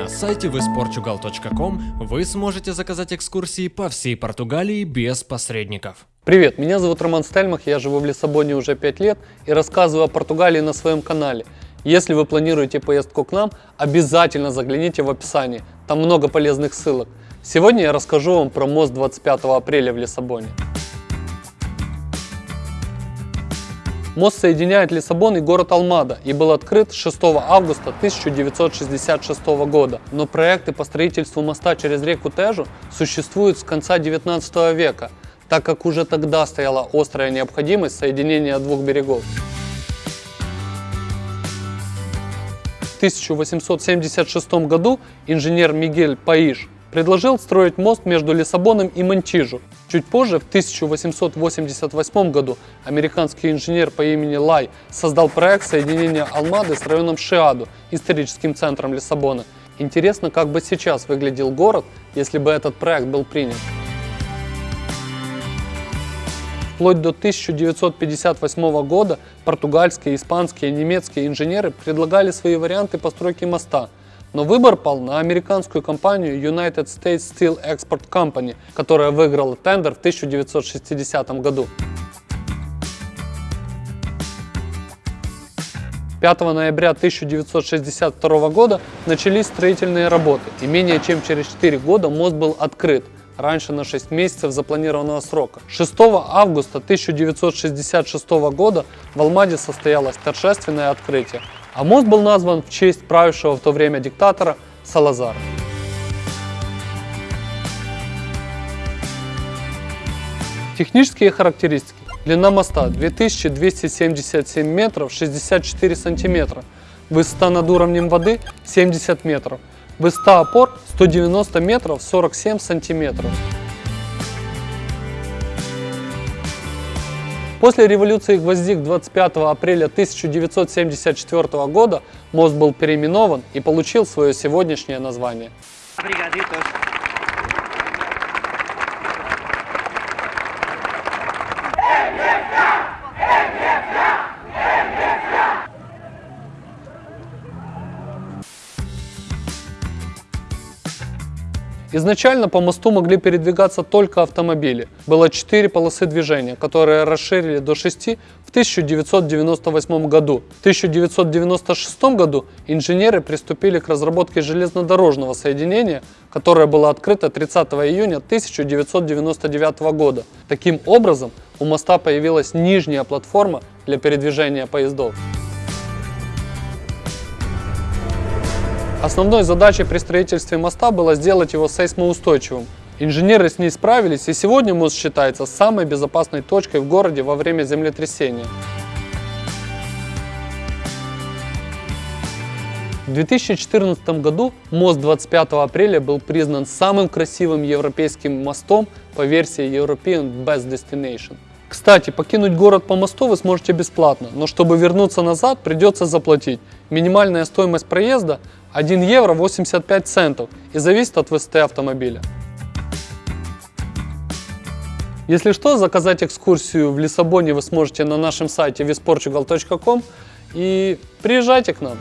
На сайте visportugal.com вы сможете заказать экскурсии по всей Португалии без посредников. Привет, меня зовут Роман Стельмах, я живу в Лиссабоне уже 5 лет и рассказываю о Португалии на своем канале. Если вы планируете поездку к нам, обязательно загляните в описание, там много полезных ссылок. Сегодня я расскажу вам про мост 25 апреля в Лиссабоне. Мост соединяет Лиссабон и город Алмада и был открыт 6 августа 1966 года. Но проекты по строительству моста через реку Тежу существуют с конца 19 века, так как уже тогда стояла острая необходимость соединения двух берегов. В 1876 году инженер Мигель Паиш предложил строить мост между Лиссабоном и Монтижу. Чуть позже, в 1888 году, американский инженер по имени Лай создал проект соединения Алмады с районом Шиаду, историческим центром Лиссабона. Интересно, как бы сейчас выглядел город, если бы этот проект был принят. Вплоть до 1958 года португальские, испанские, немецкие инженеры предлагали свои варианты постройки моста – но выбор пал на американскую компанию United States Steel Export Company, которая выиграла тендер в 1960 году. 5 ноября 1962 года начались строительные работы, и менее чем через 4 года мост был открыт, раньше на 6 месяцев запланированного срока. 6 августа 1966 года в Алмаде состоялось торжественное открытие, а мост был назван в честь правившего в то время диктатора Салазара. Технические характеристики. Длина моста 2277 метров 64 сантиметра. Высота над уровнем воды 70 метров. Высота опор 190 метров 47 сантиметров. После революции гвоздик 25 апреля 1974 года мост был переименован и получил свое сегодняшнее название. Изначально по мосту могли передвигаться только автомобили. Было 4 полосы движения, которые расширили до 6 в 1998 году. В 1996 году инженеры приступили к разработке железнодорожного соединения, которое было открыто 30 июня 1999 года. Таким образом, у моста появилась нижняя платформа для передвижения поездов. Основной задачей при строительстве моста было сделать его сейсмоустойчивым. Инженеры с ней справились, и сегодня мост считается самой безопасной точкой в городе во время землетрясения. В 2014 году мост 25 апреля был признан самым красивым европейским мостом по версии European Best Destination. Кстати, покинуть город по мосту вы сможете бесплатно, но чтобы вернуться назад, придется заплатить. Минимальная стоимость проезда 1 евро 85 центов и зависит от высоты автомобиля. Если что, заказать экскурсию в Лиссабоне вы сможете на нашем сайте visportugal.com и приезжайте к нам.